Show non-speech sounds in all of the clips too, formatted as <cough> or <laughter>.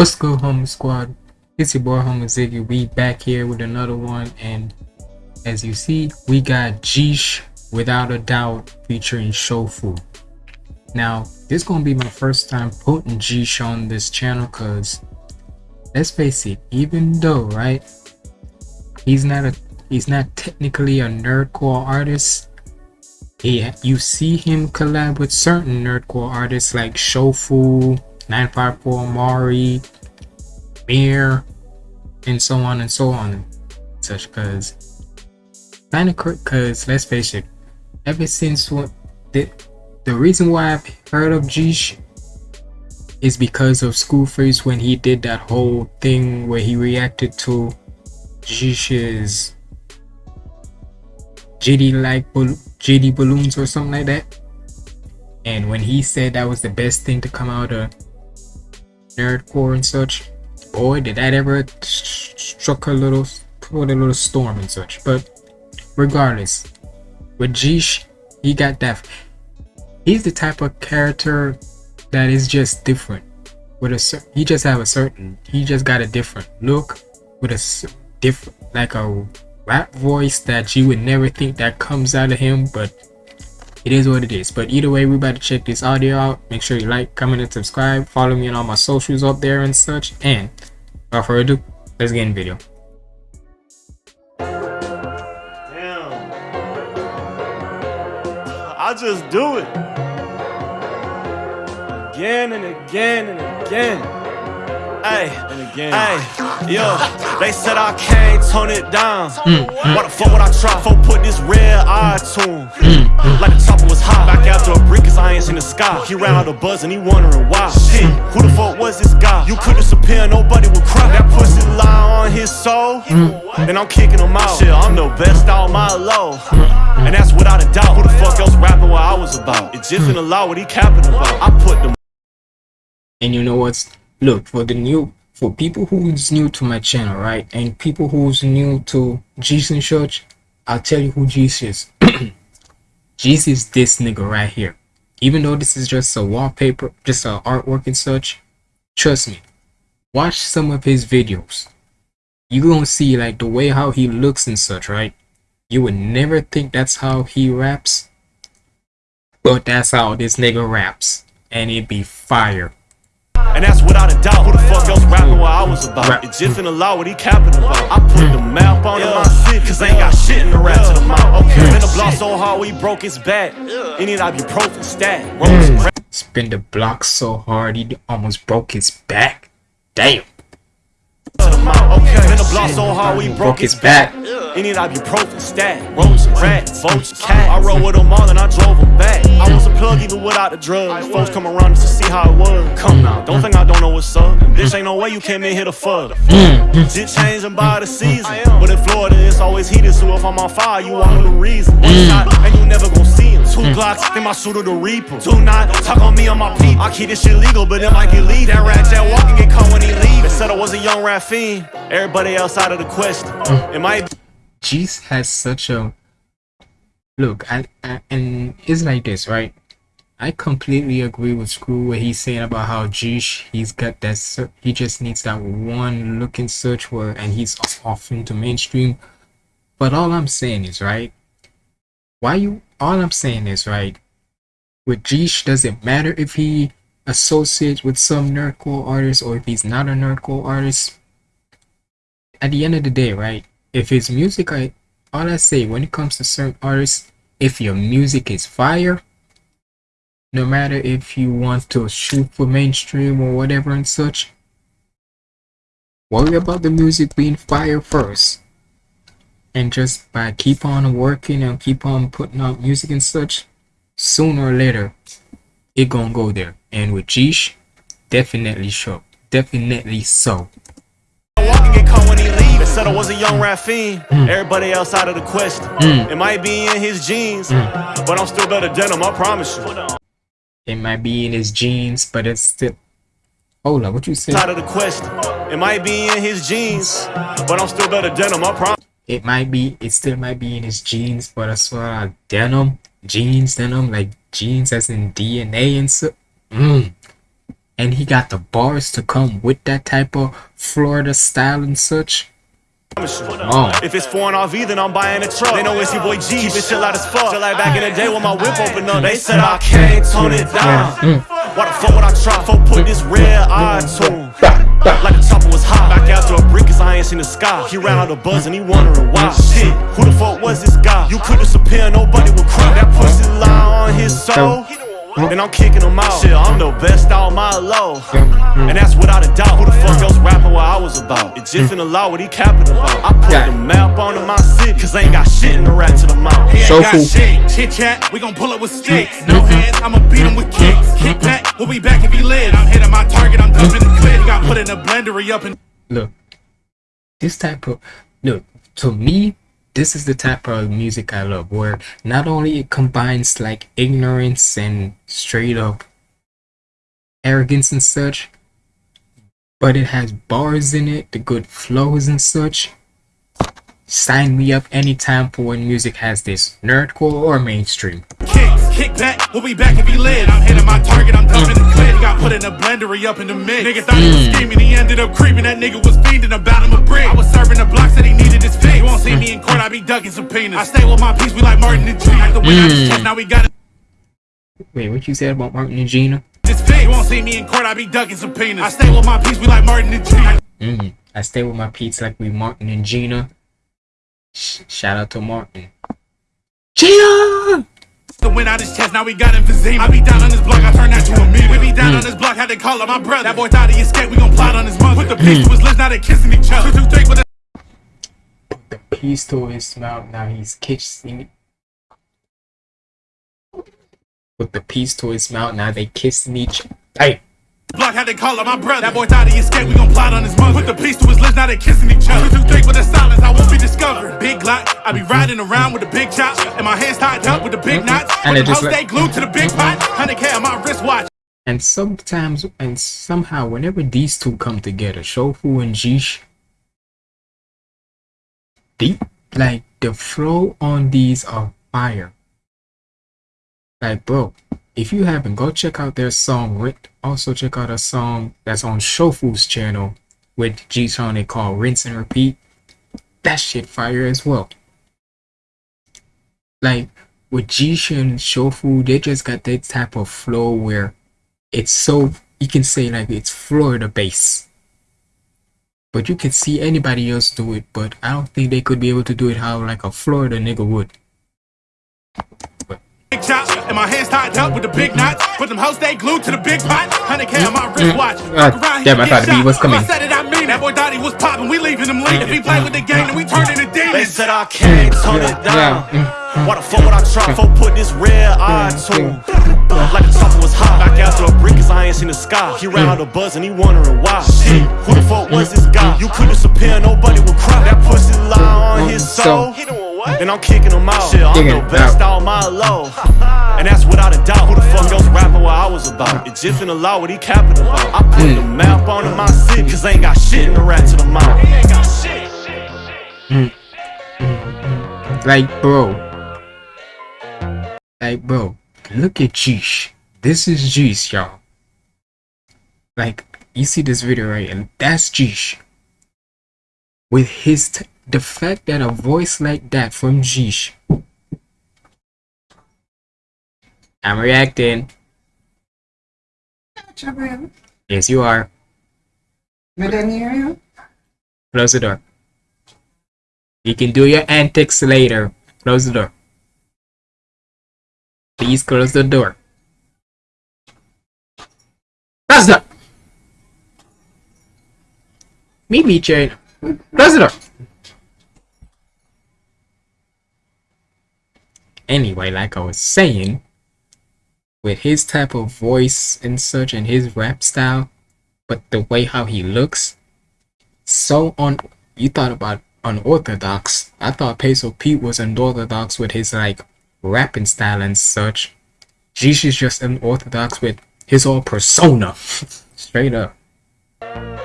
What's good, Homer Squad? It's your boy Homer Ziggy. We back here with another one, and as you see, we got Geesh without a doubt featuring Shofu. Now, this gonna be my first time putting Geesh on this channel, cause let's face it, even though right, he's not a he's not technically a nerdcore artist. He, you see him collab with certain nerdcore artists like Shofu, 954 Mari, Mir, and so on and so on. Such cause kinda cause let's face it, ever since what the the reason why I've heard of Geesh is because of School Schoolface when he did that whole thing where he reacted to Geesh's GD like GD balloons or something like that. And when he said that was the best thing to come out of nerdcore and such, boy, did that ever struck a little, put a little storm and such. But regardless, with Geesh, he got that. He's the type of character that is just different. With a he just have a certain, he just got a different look with a different, like a rap voice that you would never think that comes out of him, but it is what it is. But either way, we to check this audio out. Make sure you like, comment, and subscribe. Follow me on all my socials up there and such. And without further ado, let's get in video. Damn. Uh, I just do it. Again and again and again. Hey, and again. Hey, yo, they said I can't tone it down. Mm, mm. Why the fuck would I try? Folk put this red eye tune. Mm, like the chopper was hot. Back after a brick, cause I ain't seen the sky. He ran out of buzz and he wondering why. Shit, who the fuck was this guy? You could disappear, nobody would cry. That pussy lie on his soul. and I'm kicking him out. Shit, I'm the best out my low. And that's without a doubt. Who the fuck else rapping what I was about? It's just in the law what he capping about. I put them. And you know what's look for the new for people who's new to my channel right and people who's new to jesus church i'll tell you who jesus is. <clears throat> Jesus is this nigga right here. Even though this is just a wallpaper just a artwork and such trust me watch some of his videos. You're gonna see like the way how he looks and such right? You would never think that's how he raps but that's how this nigga raps and it be fire and that's without a doubt. Who the fuck else rapping what I was about? It's Jiff in the law, what he capping about. I put the map on yeah. my city, cause I ain't got shit in the rap to the mouth. Okay, then the block so hard, we broke his back. He need ibuprofen stat. Mm. Spin the block so hard, he almost broke his back. Damn. Okay, then the block so hard, we broke his back. He need ibuprofen stat. Roach, rat, vulture, cat. I rode with them all and I drove them back. I was a plug even without the drugs. Folks come around just to see how it was. Come now, don't mm. think I don't know what's up. Mm. Bitch, ain't no way you came in here to fuck. Mm. Shit changing by the season. But in Florida, it's always heated. So if I'm on fire, you want the reason. One shot, and you never gon' see him. Two hmm. Glocks, think my shooter the Reaper. Two not, talk on me on my peep. I keep this shit legal, but it might get lead. That rat that walking get caught when he leave. They said I was a young rat fiend. Everybody else out of the question. Hmm. It might. Jeez has such a look, and and it's like this, right? I completely agree with Screw what he's saying about how Geesh he's got that he just needs that one look and search word and he's off into mainstream. But all I'm saying is right. Why you? All I'm saying is right. With Geesh, does it matter if he associates with some nerdcore artist or if he's not a nerdcore artist? At the end of the day, right? If his music, I all I say when it comes to certain artists, if your music is fire no matter if you want to shoot for mainstream or whatever and such worry about the music being fire first and just by keep on working and keep on putting out music and such sooner or later it gonna go there and with Geesh definitely sure definitely so said I was a young rap fiend. Mm. Everybody else out of the question. Mm. It might be in his genes, mm. but I'm still better than him, I promise you. It might be in his genes, but it's still. Hold on, what you say? Out of the question. It might be in his genes, but I'm still better denim. I promise. It might be. It still might be in his genes, but I swear, denim, jeans, denim, like jeans as in DNA and so. Mm. and he got the bars to come with that type of Florida style and such. Oh. If it's foreign RV, then I'm buying a truck. They know it's your boy G, bitch, chill out as fuck. Just like back in the day when my whip opened up, they said I can't tone it down. Why the fuck would I try? for put this red eye to Like the chopper was hot. Back after a brick, cause I ain't seen the sky. He ran out of buzz and he wondering why. Shit, who the fuck was this guy? You couldn't disappear, nobody would cry. That pussy lie on his soul. Then I'm kicking them out. Shit, I'm the best out my low. And that's without a doubt. Who the fuck else rapping what I was about? It's just in the law what he capping about. I put the map onto my city, cause I ain't got shit in the rat to the mouth. He ain't got shit. Chit chat, we gon' pull up with sticks. Mm-hmm. No hands, I'ma beat him with mm-hmm. kicks. Kick back, we'll be back if he lives. I'm hitting my target, I'm dumping the clip. He got put in a blender, he up and. Look, this type of. Look, to me, this is the type of music I love where not only it combines like ignorance and straight up arrogance and such, but it has bars in it, the good flows and such. Sign me up anytime for when music has this nerdcore or mainstream. Kicks, kick back, we'll be back if he lives. I'm hitting my target, I'm dumping the clip. Got put in a blender, up in the mix. Nigga thought he was mm. scheming, he ended up creeping. That nigga was fiending about him a brick. I was serving the blocks that he needed. You won't see me in court, I be ducking subpoenas. I stay with my peace, we like Martin and G. Like the way I hmm. now we got it. Wait, what you said about Martin and Gina? This fit. You won't see me in court, I be ducking subpoenas. I stay with my peace, we like Martin and G. Mm, I stay with my peeps like we Martin and Gina. Sh- shout out to Martin. Gina! The win out his chest, now we got emphysema. I be down on this block, I turn that to a meme. We be down hmm. on this block, had to call up my brother. That boy thought he escaped, we gon' plot on his mother. Put the hmm. piece to his lips, now they kissing each other. Two, two, three, The to his mouth, now he's kissing. With the piece to his mouth, now they kissing each. Hey, block, had to call up my brother. That boy thought he escaped, we gon' plot on his mother. Put the piece to his lips, now they kissing each other. Two, three, with the silence, I won't be discovered. Big Glock, I be riding around with the big chop, and my hands tied up with the big knots. And it just stay glued to the big pot. 100K on my wristwatch. and sometimes and somehow whenever these two come together, Shofu and Jish, the like the flow on these are fire. Like bro, if you haven't, go check out their song. Rin- Also check out a song that's on Shofu's channel with G Song they call Rinse and Repeat. That shit fire as well. Like with Jish and Shofu, they just got that type of flow where it's so you can say like it's Florida based. But you can see anybody else do it, but I don't think they could be able to do it how like a Florida nigga would. Big chop, and my hands tied up with the big knots. But them hoes stay glued to the big pot. 100K on my mm, wristwatch. Mm. Ah, Fuck around, damn, I thought get the beat was coming. I said it, I mean it. That boy thought he was popping, we leaving him lean. If he play with the game, then we turn into mm. They said I can't tone it down. Why the fuck would I try? Fuck put this red eye to Like the top was hot. Back after a brick, cause I ain't seen the sky. He ran out of buzz and he wondering why. Shit, who the fuck was this guy? You couldn't disappear, nobody would cry. That pussy lie on his soul. Then I'm kicking him out. Shit, I'm the best out. out my low. <laughs> And that's without a doubt. Who the fuck else rapping what I was about? It's just in the law what he capping about. I put the mm. map onto my city, cause I ain't got shit in the rat to the mouth. He ain't got shit. Like bro. Like bro, look at Jish. This is Jish, y'all. Like you see this video right, and that's Jish. With his the fact that a voice like that from Jish. I'm reacting. Yes, you are. hear you. Close the door. You can do your antics later. Close the door. Please close the door. Close the me, chain. Close the door. Anyway, like I was saying, with his type of voice and such and his rap style, but the way how he looks, so on you thought about unorthodox. I thought Peso Pete was unorthodox with his like rapping style and such. Is just unorthodox with his whole persona. <laughs> Straight up. Mm,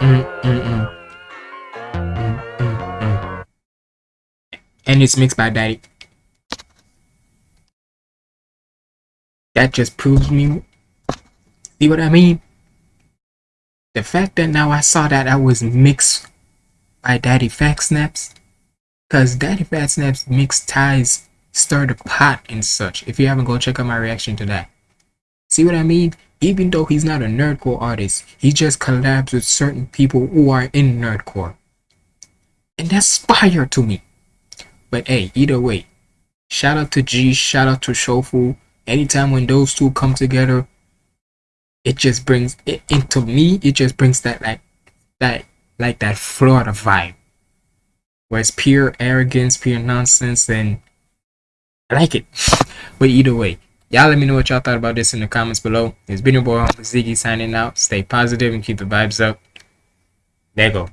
mm, mm. And it's mixed by Daddy. that just proves me. See what I mean? The fact that now I saw that I was mixed by DaddyPhatSnaps, cause DaddyPhatSnaps mixed ties stir the pot and such. If you haven't, go check out my reaction to that. See what I mean? Even though he's not a nerdcore artist, he just collabs with certain people who are in nerdcore. And that's fire to me. But hey, either way, shout out to G, shout out to Shofu. Anytime when those two come together, it just brings it into me, it just brings that like that like that Florida vibe. Where it's pure arrogance, pure nonsense, and I like it. but either way, y'all let me know what y'all thought about this in the comments below. It's been your boy Ziggy signing out. Stay positive and keep the vibes up. There go.